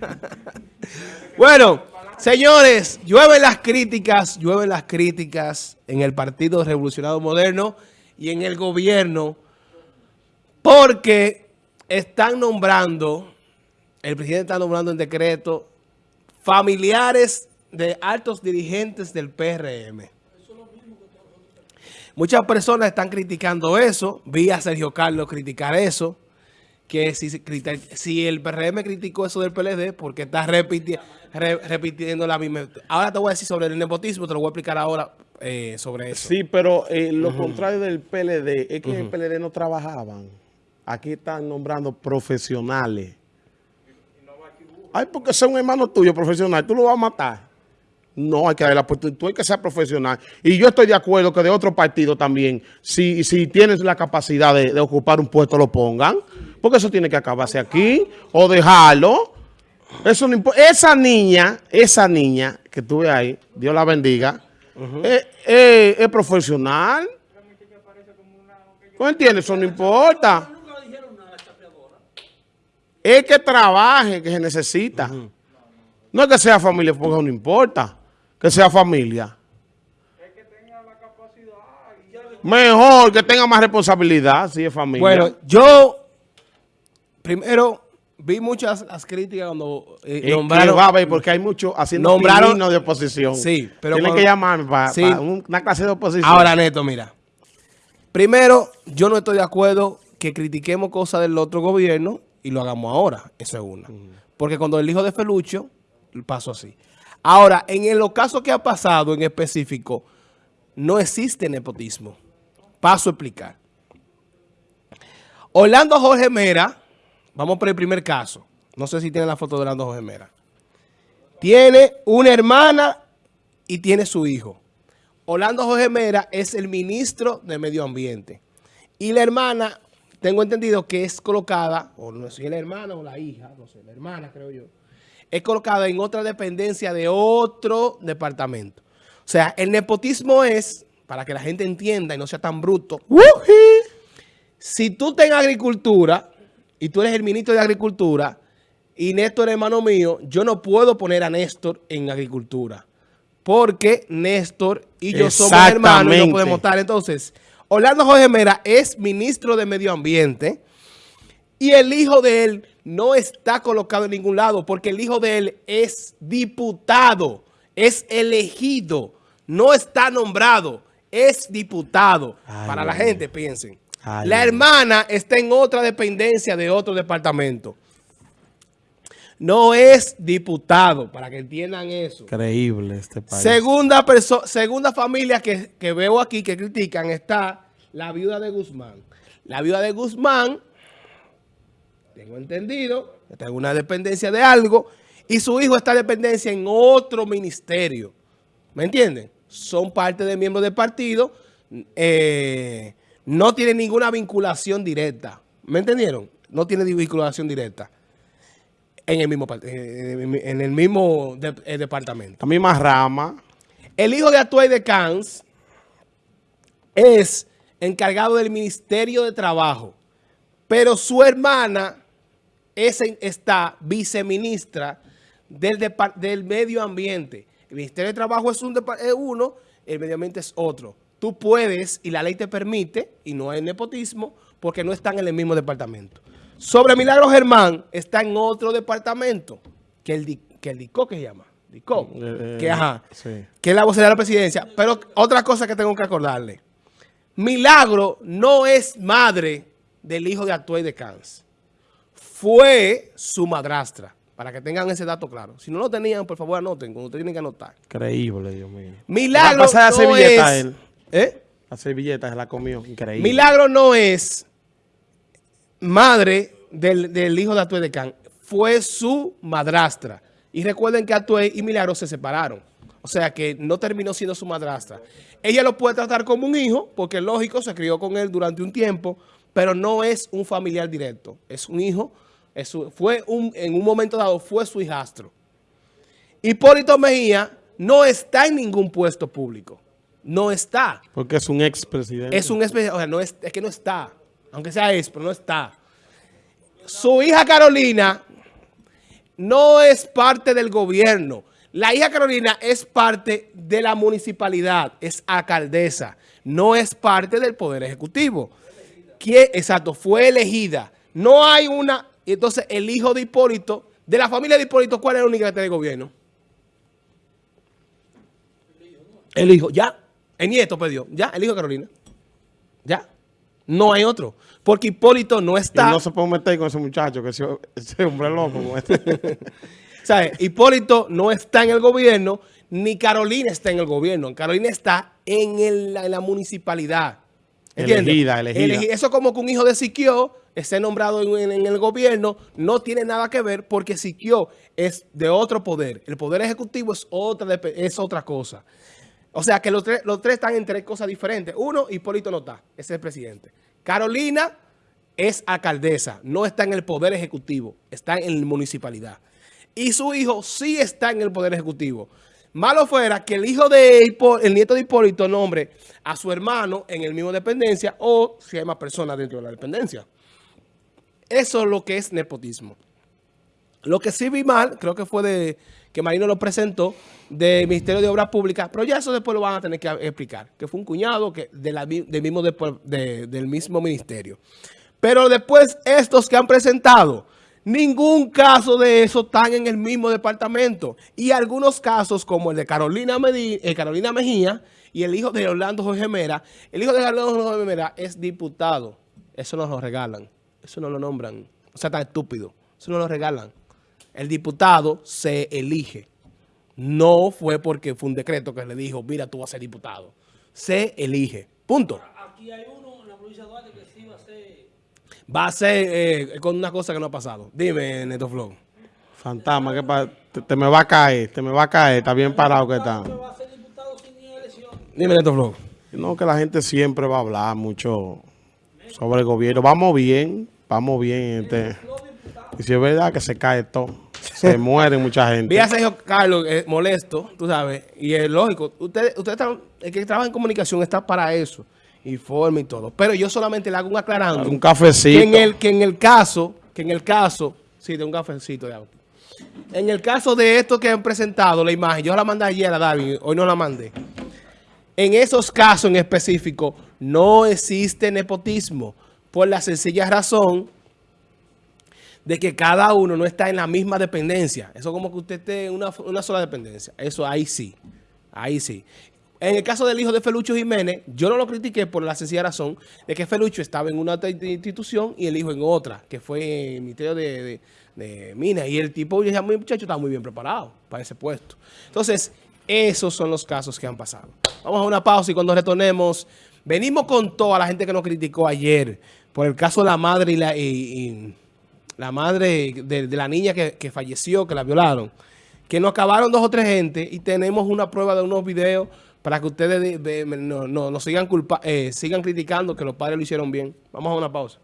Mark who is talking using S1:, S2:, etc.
S1: bueno, señores, llueven las críticas, llueven las críticas en el Partido Revolucionario Moderno y en el gobierno porque están nombrando, el presidente está nombrando en decreto familiares de altos dirigentes del PRM. Muchas personas están criticando eso. Vi a Sergio Carlos criticar eso. Que si, si el PRM criticó eso del PLD, porque está repitiendo la misma... Ahora te voy a decir sobre el nepotismo, te lo voy a explicar ahora eh, sobre eso.
S2: Sí, pero eh, lo contrario del PLD es que en el PLD no trabajaban. Aquí están nombrando profesionales. Ay, porque son hermanos tuyos profesionales, tú lo vas a matar. No, hay que darle la oportunidad. Tú hay que ser profesional. Y yo estoy de acuerdo que de otro partido también, si, si tienes la capacidad de, ocupar un puesto, lo pongan. Porque eso tiene que acabarse aquí o dejarlo. Eso no Esa niña, esa niña que tuve ahí, Dios la bendiga, es, profesional. ¿Tú entiendes? Eso no importa. Es que trabaje, que se necesita. No es que sea familia, porque no importa que sea familia. Es que tenga la capacidad. Mejor que tenga más responsabilidad si es familia.
S1: Bueno, yo primero vi muchas las críticas cuando
S2: eh, nombraron. Va a ver, porque hay muchos haciendo nombraron, de oposición.
S1: Sí,
S2: pero. Tienen que llamarme para, una clase de oposición.
S1: Ahora, Neto, mira. Primero, yo no estoy de acuerdo que critiquemos cosas del otro gobierno y lo hagamos ahora. Eso es una. Porque cuando el hijo de Felucho, pasó así. Ahora, en los casos que ha pasado en específico, no existe nepotismo. Paso a explicar. Orlando Jorge Mera, vamos por el primer caso. No sé si tiene la foto de Orlando Jorge Mera. Tiene una hermana y tiene su hijo. Orlando Jorge Mera es el ministro de Medio Ambiente. Y la hermana, tengo entendido que es colocada, o no sé si es la hermana o la hija, no sé, la hermana creo yo es colocada en otra dependencia de otro departamento. O sea, el nepotismo es, para que la gente entienda y no sea tan bruto, si tú estás en agricultura y tú eres el ministro de agricultura y Néstor es hermano mío, yo no puedo poner a Néstor en agricultura. Porque Néstor y yo somos hermanos y no podemos estar. Entonces, Orlando Jorge Mera es ministro de Medio Ambiente y el hijo de él no está colocado en ningún lado porque el hijo de él es diputado, es elegido, no está nombrado, es diputado. Para la gente, piensen. La hermana está en otra dependencia de otro departamento. No es diputado, para que entiendan eso.
S2: Increíble este país.
S1: Segunda, segunda familia que, que veo aquí que critican está la viuda de Guzmán. La viuda de Guzmán tengo entendido, está en una dependencia de algo, y su hijo está en dependencia en otro ministerio. ¿Me entienden? Son parte de miembros del partido, eh, no tienen ninguna vinculación directa. ¿Me entendieron? No tiene vinculación directa en el mismo, eh, en el mismo eh, departamento.
S2: La misma rama.
S1: El hijo de Atuay de Cans es encargado del Ministerio de Trabajo, pero su hermana ese está viceministra del, del medio ambiente. El Ministerio de Trabajo es, un, uno, el medio ambiente es otro. Tú puedes, y la ley te permite, y no hay nepotismo, porque no están en el mismo departamento. Sobre Milagro Germán, está en otro departamento, que el, que el DICO que se llama. DICO, eh, que, ajá, que es la vocera de la presidencia. Pero otra cosa que tengo que acordarle. Milagro no es madre del hijo de Atuay de Cans fue su madrastra. Para que tengan ese dato claro. Si no lo tenían, por favor anoten, ustedes tienen que anotar.
S2: Increíble, Dios mío.
S1: Milagro no es...
S2: ¿Eh? La servilleta se la comió. Increíble.
S1: Milagro no es madre del, hijo de Atué de Can. Fue su madrastra. Y recuerden que Atué y Milagro se separaron. O sea que no terminó siendo su madrastra. Ella lo puede tratar como un hijo, porque lógico, se crió con él durante un tiempo, pero no es un familiar directo. Es un hijo fue un, en un momento dado fue su hijastro. Hipólito Mejía no está en ningún puesto público. No está.
S2: Porque es un expresidente.
S1: Es un expresidente. O sea, no es, es que no está. Aunque sea ex, pero no está. Su hija Carolina no es parte del gobierno. La hija Carolina es parte de la municipalidad, es alcaldesa, no es parte del Poder Ejecutivo. ¿Quién? Exacto, fue elegida. No hay una... Entonces, el hijo de Hipólito, de la familia de Hipólito, ¿cuál es la única que tiene el gobierno? El hijo, ya. El nieto perdió, ya, el hijo de Carolina. Ya. No hay otro. Porque Hipólito no está...
S2: Y no se puede meter con ese muchacho, que ese, ese hombre loco. como este.
S1: ¿Sabes? Hipólito no está en el gobierno, ni Carolina está en el gobierno. Carolina está en, el- en la municipalidad. ¿Entiendes?
S2: Elegida, elegida.
S1: Elegi- Eso como que un hijo de Siquio esté nombrado en, el gobierno, no tiene nada que ver porque Siquio es de otro poder. El poder ejecutivo es otra, es otra cosa. O sea que los tres, los tres están en tres cosas diferentes. Uno, Hipólito no está, es el presidente. Carolina es alcaldesa, no está en el poder ejecutivo, está en la municipalidad. Y su hijo sí está en el poder ejecutivo. Malo fuera que el hijo de Hipó- el nieto de Hipólito nombre a su hermano en el mismo dependencia o si hay más personas dentro de la dependencia. Eso es lo que es nepotismo. Lo que sí vi mal, creo que fue de que Marino lo presentó, del Ministerio de Obras Públicas, pero ya eso después lo van a tener que explicar, que fue un cuñado que del, mismo del mismo ministerio. Pero después estos que han presentado, ningún caso de eso están en el mismo departamento. Y algunos casos como el de Carolina, eh, Carolina Mejía y el hijo de Orlando Jorge Mera, el hijo de Orlando Jorge Mera es diputado. Eso no lo regalan, eso no lo nombran. O sea, tan estúpido, eso no lo regalan. El diputado se elige. No fue porque fue un decreto que le dijo, mira, tú vas a ser diputado. Se elige. Punto.
S3: Aquí hay uno en la provincia de Duarte que sí va a ser.
S1: Va a ser eh, con una cosa que no ha pasado. Dime, Neto Flow.
S2: Fantasma, que pa- te, te me va a caer, te me va a caer, está bien parado que está.
S3: que va a ser diputado sin ni elección.
S1: Dime, Neto Flow.
S2: No, que la gente siempre va a hablar mucho sobre el gobierno. Vamos bien, vamos bien. Este. Y si es verdad que se cae todo, se muere mucha gente.
S1: Vi a Sergio Carlos eh, molesto, tú sabes, y es lógico. Ustedes, ustedes están, el que trabaja en comunicación está para eso, informe y todo. Pero yo solamente le hago un aclarando.
S2: Un cafecito.
S1: Que en el, que en el caso, que en el caso, sí, de un cafecito de auto. En el caso de esto que han presentado, la imagen, yo la mandé ayer a David, hoy no la mandé. En esos casos en específico, no existe nepotismo, por la sencilla razón de que cada uno no está en la misma dependencia. Eso como que usted esté en una, una sola dependencia. Eso ahí sí, ahí sí. En el caso del hijo de Felucho Jiménez, yo no lo critiqué por la sencilla razón de que Felucho estaba en una institución y el hijo en otra, que fue el Ministerio de, de, Minas. Y el tipo, ya muy muchacho, estaba muy bien preparado para ese puesto. Entonces, esos son los casos que han pasado. Vamos a una pausa y cuando retornemos, venimos con toda la gente que nos criticó ayer por el caso de la madre y la... y- la madre de, la niña que, falleció, que la violaron, que nos acabaron dos o tres gente y tenemos una prueba de unos videos para que ustedes de- de- no- no sigan, culpa, eh, sigan criticando que los padres lo hicieron bien. Vamos a una pausa.